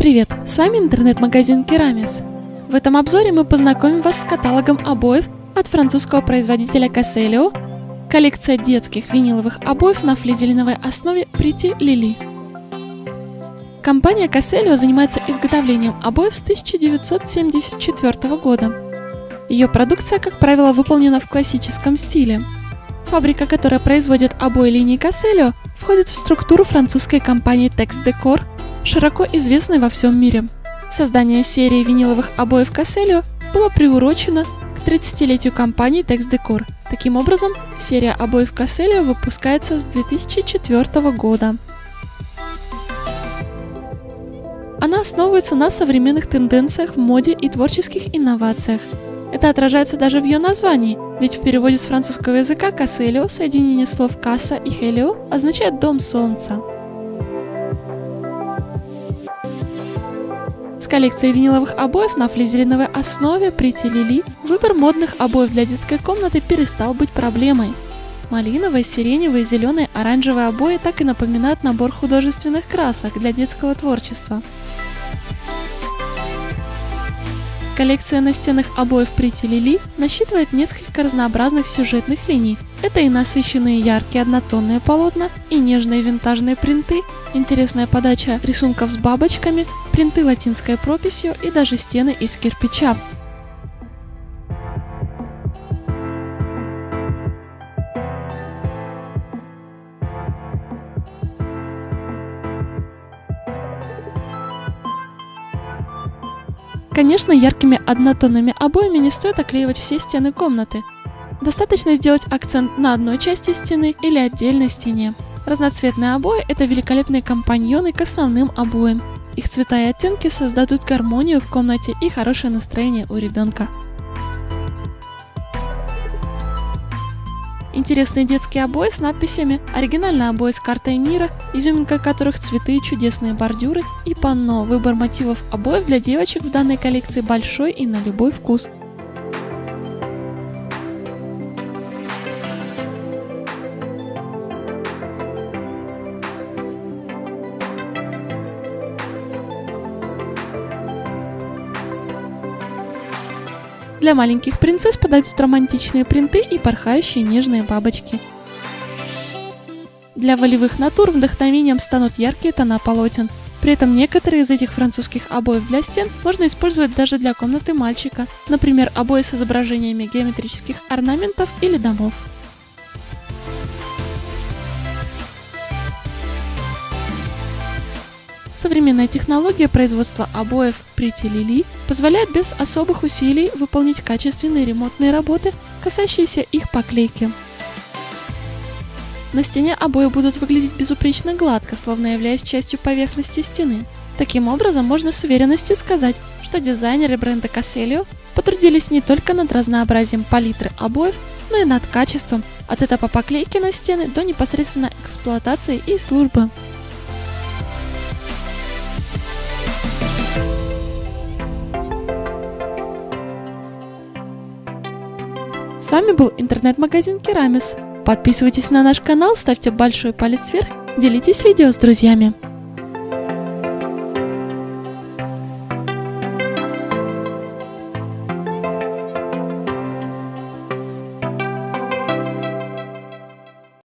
Привет, с вами интернет-магазин Керамис. В этом обзоре мы познакомим вас с каталогом обоев от французского производителя Casselio, коллекция детских виниловых обоев на флизелиновой основе Pretty Lily. Компания Casselio занимается изготовлением обоев с 1974 года. Ее продукция, как правило, выполнена в классическом стиле. Фабрика, которая производит обои линии Casselio, входит в структуру французской компании Tex Decor широко известной во всем мире. Создание серии виниловых обоев Casselio было приурочено к 30-летию компании Tex Decor. Таким образом, серия обоев Casselio выпускается с 2004 года. Она основывается на современных тенденциях в моде и творческих инновациях. Это отражается даже в ее названии, ведь в переводе с французского языка «Касселио» соединение слов «касса» и «хелио» означает «дом солнца». Коллекцией виниловых обоев на флизелиновой основе прителили, выбор модных обоев для детской комнаты перестал быть проблемой. Малиновые, сиреневые, зеленые, оранжевые обои так и напоминают набор художественных красок для детского творчества. Коллекция настенных обоев Pretty Lily насчитывает несколько разнообразных сюжетных линий. Это и насыщенные яркие однотонные полотна, и нежные винтажные принты, интересная подача рисунков с бабочками, принты латинской прописью и даже стены из кирпича. Конечно, яркими однотонными обоями не стоит оклеивать все стены комнаты. Достаточно сделать акцент на одной части стены или отдельной стене. Разноцветные обои – это великолепные компаньоны к основным обоям. Их цвета и оттенки создадут гармонию в комнате и хорошее настроение у ребенка. Интересные детские обои с надписями, оригинальные обои с картой мира, изюминка которых цветы, чудесные бордюры и панно. Выбор мотивов обоев для девочек в данной коллекции большой и на любой вкус. Для маленьких принцесс подойдут романтичные принты и порхающие нежные бабочки. Для волевых натур вдохновением станут яркие тона полотен. При этом некоторые из этих французских обоев для стен можно использовать даже для комнаты мальчика, например, обои с изображениями геометрических орнаментов или домов. Современная технология производства обоев Pretty Lily позволяет без особых усилий выполнить качественные ремонтные работы, касающиеся их поклейки. На стене обои будут выглядеть безупречно гладко, словно являясь частью поверхности стены. Таким образом, можно с уверенностью сказать, что дизайнеры бренда Casselio потрудились не только над разнообразием палитры обоев, но и над качеством, от этапа поклейки на стены до непосредственно эксплуатации и службы. С вами был интернет-магазин Керамис. Подписывайтесь на наш канал, ставьте большой палец вверх, делитесь видео с друзьями.